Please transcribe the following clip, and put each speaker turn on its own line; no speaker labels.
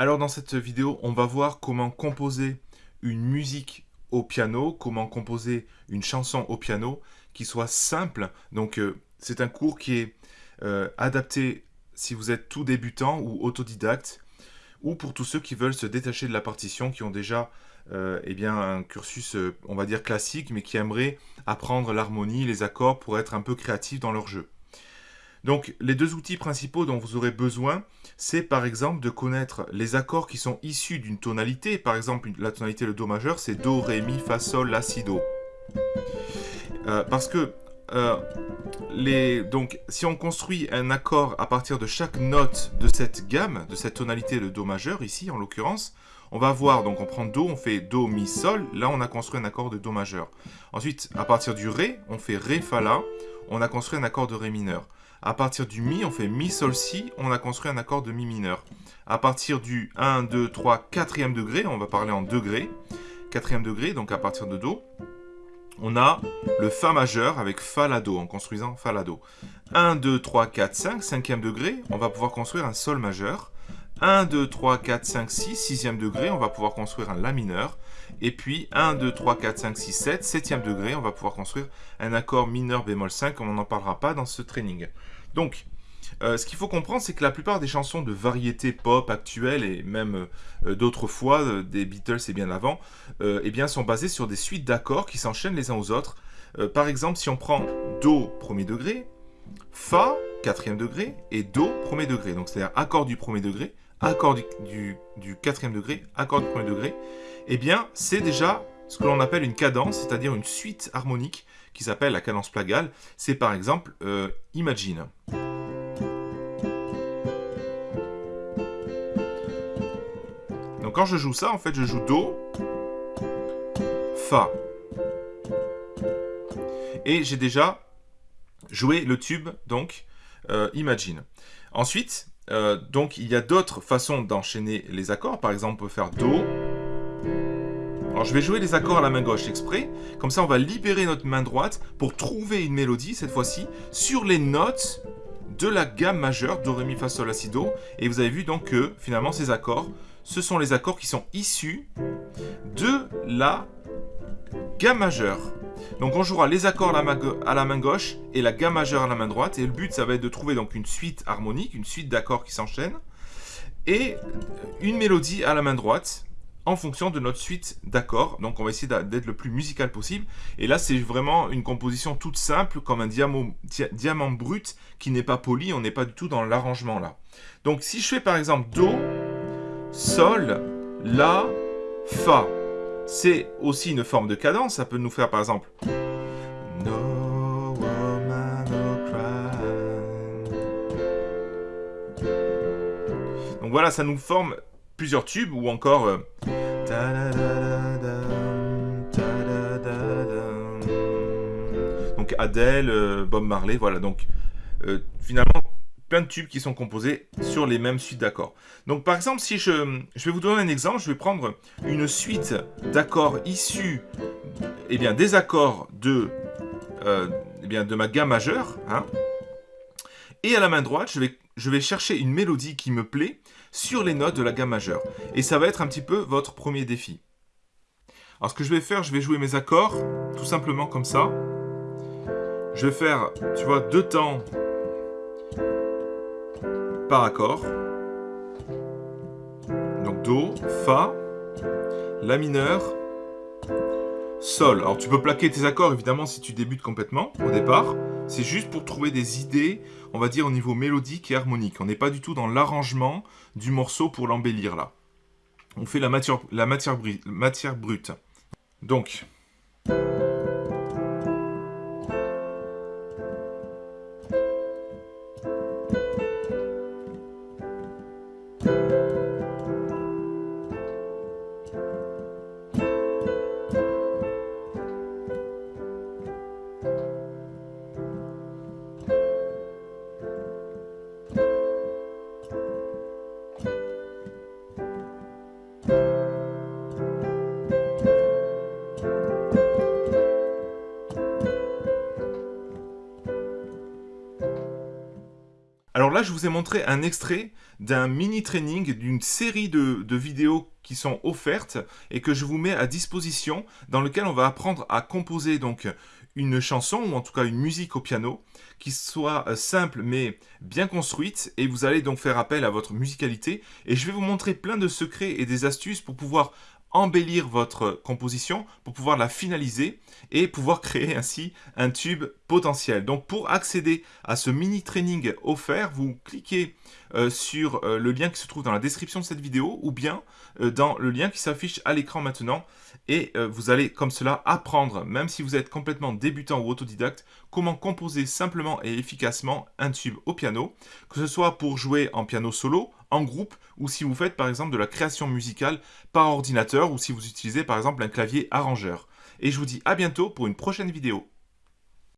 Alors dans cette vidéo, on va voir comment composer une musique au piano, comment composer une chanson au piano qui soit simple. Donc euh, c'est un cours qui est euh, adapté si vous êtes tout débutant ou autodidacte, ou pour tous ceux qui veulent se détacher de la partition, qui ont déjà euh, eh bien, un cursus, on va dire, classique, mais qui aimeraient apprendre l'harmonie, les accords pour être un peu créatifs dans leur jeu. Donc les deux outils principaux dont vous aurez besoin, c'est par exemple de connaître les accords qui sont issus d'une tonalité. Par exemple, la tonalité le Do majeur, c'est Do, Ré, Mi, Fa, Sol, La, Si, Do. Euh, parce que euh, si on construit un accord à partir de chaque note de cette gamme, de cette tonalité de Do majeur, ici en l'occurrence, on va voir, donc on prend Do, on fait Do, Mi, Sol, là on a construit un accord de Do majeur. Ensuite, à partir du Ré, on fait Ré, Fa, La, on a construit un accord de Ré mineur. À partir du Mi, on fait Mi, Sol, Si, on a construit un accord de Mi mineur. À partir du 1, 2, 3, 4e degré, on va parler en degré, 4e degré, donc à partir de Do, on a le Fa majeur avec Fa, La, Do, en construisant Fa, La, Do. 1, 2, 3, 4, 5, 5e degré, on va pouvoir construire un Sol majeur. 1, 2, 3, 4, 5, 6, 6e degré, on va pouvoir construire un La mineur. Et puis 1, 2, 3, 4, 5, 6, 7, 7e degré, on va pouvoir construire un accord mineur bémol 5, on n'en parlera pas dans ce training. Donc, euh, ce qu'il faut comprendre, c'est que la plupart des chansons de variété pop actuelles et même euh, d'autres fois, euh, des Beatles et bien avant, eh sont basées sur des suites d'accords qui s'enchaînent les uns aux autres. par exemple, si on prend Do premier degré, Fa quatrième degré et Do premier degré, donc c'est-à-dire accord du premier degré, accord du, quatrième degré, accord du premier degré, eh bien, c'est déjà ce que l'on appelle une cadence, c'est-à-dire une suite harmonique qui s'appelle la cadence plagale. C'est par exemple Imagine. Donc quand je joue ça, en fait, je joue Do, Fa. Et j'ai déjà joué le tube, donc, euh, Imagine. Ensuite, euh, donc, il y a d'autres façons d'enchaîner les accords. Par exemple, on peut faire Do. Alors, je vais jouer les accords à la main gauche exprès. Comme ça, on va libérer notre main droite pour trouver une mélodie, cette fois-ci, sur les notes de la gamme majeure, Do, Ré, Mi, Fa, Sol, La, Si, Do. Et vous avez vu donc que, finalement, ces accords ce sont les accords qui sont issus de la gamme majeure. Donc on jouera les accords à la, main gauche et la gamme majeure à la main droite. Et le but, ça va être de trouver donc une suite harmonique, une suite d'accords qui s'enchaînent. Et une mélodie à la main droite en fonction de notre suite d'accords. Donc on va essayer d'être le plus musical possible. Et là, c'est vraiment une composition toute simple, comme un diamant brut qui n'est pas poli. On n'est pas du tout dans l'arrangement là. Donc si je fais par exemple Do, Sol, La, Fa. C'est aussi une forme de cadence. Ça peut nous faire par exemple... No Donc voilà, ça nous forme plusieurs tubes ou encore... Euh, donc Adele, euh, Bob Marley, voilà. Donc euh, finalement, plein de tubes qui sont composés sur les mêmes suites d'accords. Donc par exemple, si je, je, vais vous donner un exemple, je vais prendre une suite d'accords issus eh bien, des accords de, euh, eh bien, de ma gamme majeure. Hein, et à la main droite, je vais, je vais chercher une mélodie qui me plaît sur les notes de la gamme majeure. Et ça va être un petit peu votre premier défi. Alors ce que je vais faire, je vais jouer mes accords, tout simplement comme ça. Je vais faire, tu vois, deux temps par accord. Donc Do, Fa, La mineur, Sol. Alors tu peux plaquer tes accords évidemment si tu débutes complètement au départ. C'est juste pour trouver des idées, on va dire au niveau mélodique et harmonique. On n'est pas du tout dans l'arrangement du morceau pour l'embellir là. On fait la matière, matière brute. Donc... je vous ai montré un extrait d'un mini training, d'une série de, de, vidéos qui sont offertes et que je vous mets à disposition dans lequel on va apprendre à composer donc une chanson ou en tout cas une musique au piano qui soit euh, simple mais bien construite et vous allez donc faire appel à votre musicalité. Et je vais vous montrer plein de secrets et des astuces pour pouvoir embellir votre composition pour pouvoir la finaliser et pouvoir créer ainsi un tube potentiel. Donc pour accéder à ce mini training offert, vous cliquez sur euh, le lien qui se trouve dans la description de cette vidéo ou bien euh, dans le lien qui s'affiche à l'écran maintenant et vous allez comme cela apprendre, même si vous êtes complètement débutant ou autodidacte, comment composer simplement et efficacement un tube au piano, que ce soit pour jouer en piano solo, en groupe, ou si vous faites par exemple de la création musicale par ordinateur, ou si vous utilisez par exemple un clavier arrangeur. Et je vous dis à bientôt pour une prochaine vidéo.